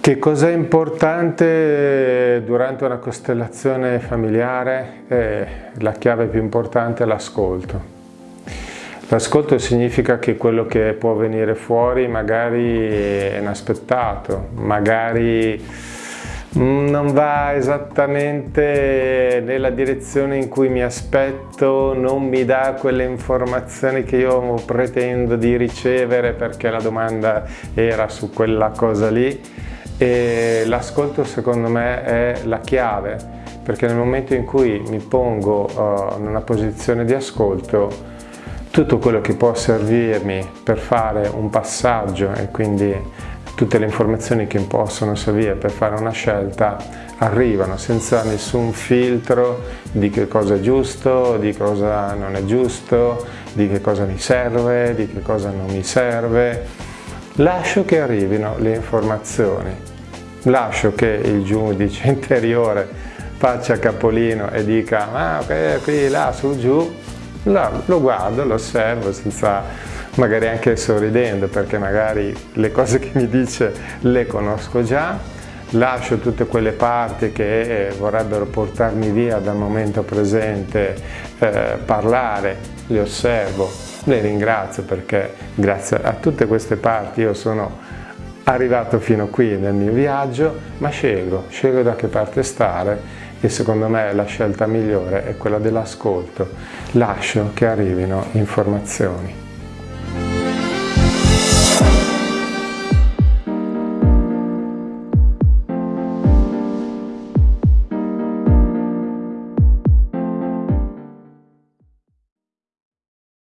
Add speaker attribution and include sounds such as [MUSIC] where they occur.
Speaker 1: Che cosa è importante durante una costellazione familiare? Eh, la chiave più importante è l'ascolto. L'ascolto significa che quello che può venire fuori magari è inaspettato, magari non va esattamente nella direzione in cui mi aspetto, non mi dà quelle informazioni che io pretendo di ricevere perché la domanda era su quella cosa lì e l'ascolto secondo me è la chiave perché nel momento in cui mi pongo uh, in una posizione di ascolto tutto quello che può servirmi per fare un passaggio e quindi tutte le informazioni che possono servire per fare una scelta arrivano senza nessun filtro di che cosa è giusto, di cosa non è giusto, di che cosa mi serve, di che cosa non mi serve. Lascio che arrivino le informazioni lascio che il giudice [LAUGHS] interiore faccia capolino e dica ma ok, qui, là, su, giù, no, lo guardo, lo osservo senza magari anche sorridendo perché magari le cose che mi dice le conosco già, lascio tutte quelle parti che eh, vorrebbero portarmi via dal momento presente, eh, parlare, le osservo, le ringrazio perché grazie a tutte queste parti io sono arrivato fino qui nel mio viaggio, ma scelgo, scelgo da che parte stare e secondo me la scelta migliore è quella dell'ascolto. Lascio che arrivino informazioni.